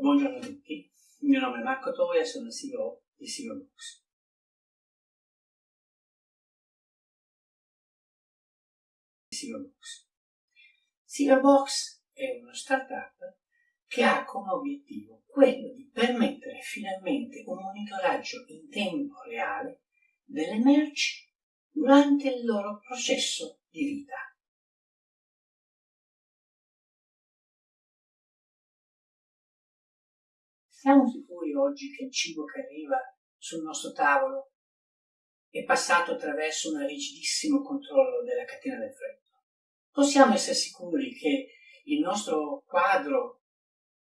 Buongiorno a tutti, il mio nome è Marco Toia, sono il CEO di Silverbox. Silverbox. Silverbox è una startup che ha come obiettivo quello di permettere finalmente un monitoraggio in tempo reale delle merci durante il loro processo di vita. Siamo sicuri oggi che il cibo che arriva sul nostro tavolo è passato attraverso un rigidissimo controllo della catena del freddo? Possiamo essere sicuri che il nostro quadro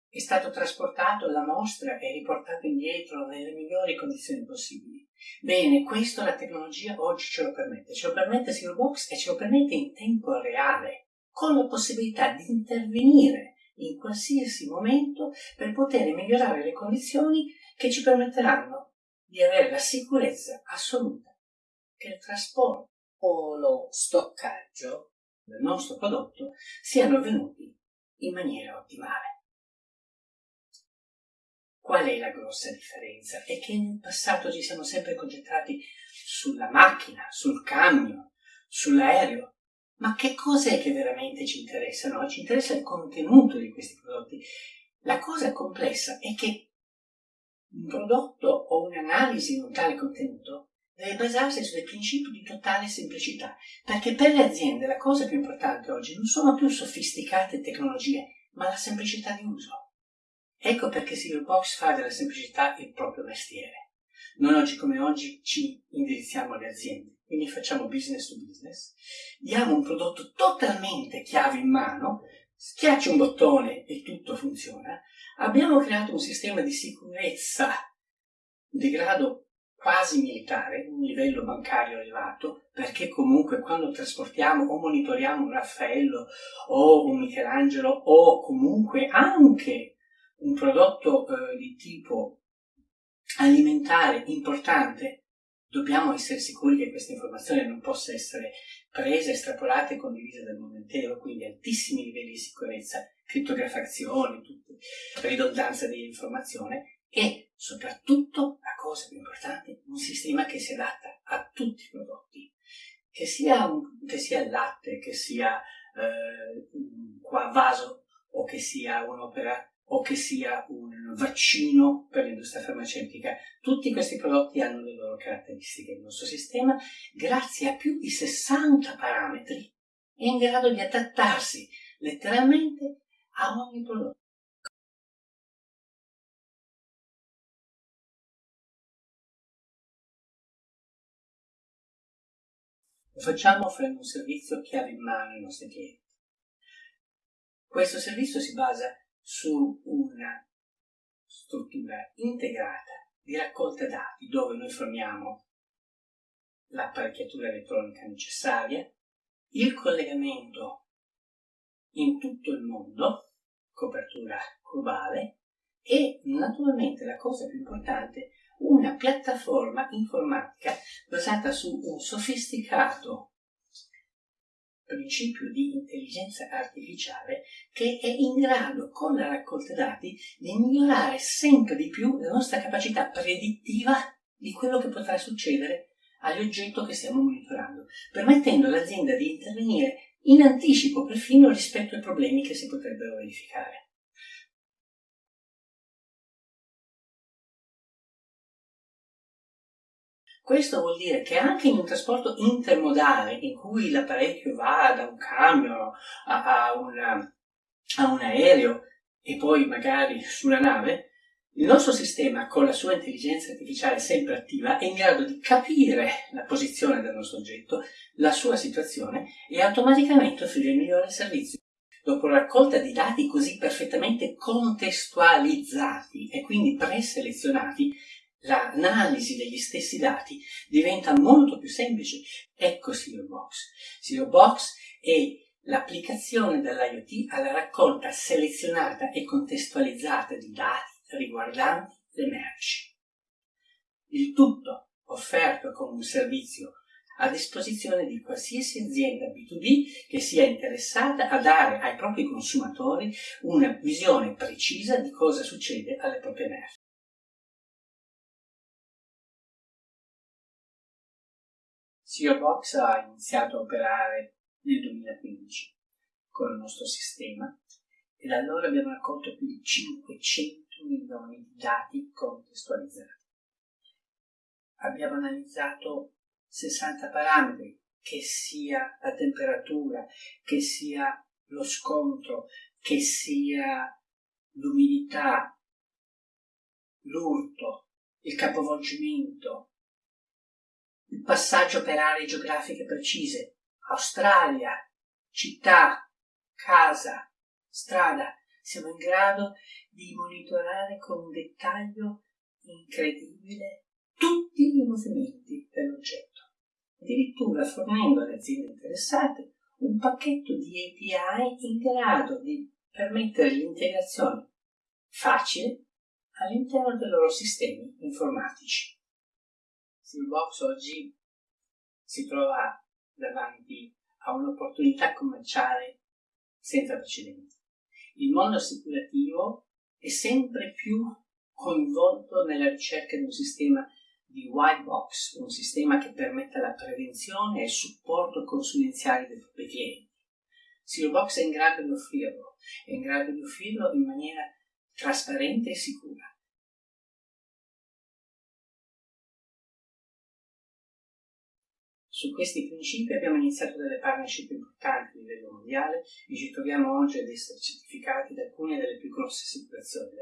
è stato trasportato alla mostra e riportato indietro nelle migliori condizioni possibili. Bene, questo la tecnologia oggi ce lo permette, ce lo permette Silverbox e ce lo permette in tempo reale, con la possibilità di intervenire in qualsiasi momento per poter migliorare le condizioni che ci permetteranno di avere la sicurezza assoluta che il trasporto o lo stoccaggio del nostro prodotto siano avvenuti in maniera ottimale. Qual è la grossa differenza? È che nel passato ci siamo sempre concentrati sulla macchina, sul camion, sull'aereo, ma che cos'è che veramente ci interessa? No? Ci interessa il contenuto di questi prodotti. La cosa complessa è che un prodotto o un'analisi di un tale contenuto deve basarsi su dei principi di totale semplicità, perché per le aziende la cosa più importante oggi non sono più sofisticate tecnologie, ma la semplicità di uso. Ecco perché Silverbox fa della semplicità il proprio mestiere. Noi oggi come oggi ci indirizziamo alle aziende quindi facciamo business to business, diamo un prodotto totalmente chiave in mano, schiacci un bottone e tutto funziona, abbiamo creato un sistema di sicurezza di grado quasi militare, un livello bancario elevato, perché comunque quando trasportiamo o monitoriamo un Raffaello o un Michelangelo o comunque anche un prodotto eh, di tipo alimentare importante, dobbiamo essere sicuri che questa informazione non possa essere presa, estrapolata e condivisa dal mondo intero, quindi altissimi livelli di sicurezza, criptografazione, ridondanza dell'informazione e soprattutto, la cosa più importante, un sistema che si adatta a tutti i prodotti, che sia, un, che sia il latte, che sia eh, un vaso o che sia un'opera o che sia un vaccino per l'industria farmaceutica. Tutti questi prodotti hanno le loro caratteristiche. Il nostro sistema, grazie a più di 60 parametri, è in grado di adattarsi letteralmente a ogni prodotto. Lo facciamo offrendo un servizio chiave in mano ai nostri clienti. Questo servizio si basa su una struttura integrata di raccolta dati dove noi forniamo l'apparecchiatura elettronica necessaria, il collegamento in tutto il mondo, copertura globale, e naturalmente la cosa più importante, una piattaforma informatica basata su un sofisticato principio di intelligenza artificiale che è in grado, con la raccolta dati, di migliorare sempre di più la nostra capacità predittiva di quello che potrà succedere agli oggetti che stiamo monitorando, permettendo all'azienda di intervenire in anticipo perfino rispetto ai problemi che si potrebbero verificare. Questo vuol dire che anche in un trasporto intermodale, in cui l'apparecchio va da un camion a, a, una, a un aereo e poi magari sulla nave, il nostro sistema, con la sua intelligenza artificiale sempre attiva, è in grado di capire la posizione del nostro oggetto, la sua situazione e automaticamente offrire il migliore servizio. Dopo raccolta di dati così perfettamente contestualizzati e quindi preselezionati, l'analisi degli stessi dati diventa molto più semplice. Ecco Silverbox. Silverbox è l'applicazione dell'IoT alla raccolta selezionata e contestualizzata di dati riguardanti le merci. Il tutto offerto come un servizio a disposizione di qualsiasi azienda B2B che sia interessata a dare ai propri consumatori una visione precisa di cosa succede alle proprie merci. CEO Box ha iniziato a operare nel 2015 con il nostro sistema e da allora abbiamo raccolto più di 500 milioni di dati contestualizzati. Abbiamo analizzato 60 parametri, che sia la temperatura, che sia lo scontro, che sia l'umidità, l'urto, il capovolgimento, il passaggio per aree geografiche precise, Australia, città, casa, strada. Siamo in grado di monitorare con un dettaglio incredibile tutti i movimenti dell'oggetto, addirittura fornendo alle aziende interessate un pacchetto di API in grado di permettere l'integrazione facile all'interno dei loro sistemi informatici. Silbox oggi si trova davanti a un'opportunità commerciale senza precedenti. Il mondo assicurativo è sempre più coinvolto nella ricerca di un sistema di white box, un sistema che permetta la prevenzione e il supporto consulenziale dei propri clienti. Silverbox è in grado di offrirlo, è in grado di offrirlo in maniera trasparente e sicura. Su questi principi abbiamo iniziato delle partnership importanti a livello mondiale e ci troviamo oggi ad essere certificati da alcune delle più grosse mondo.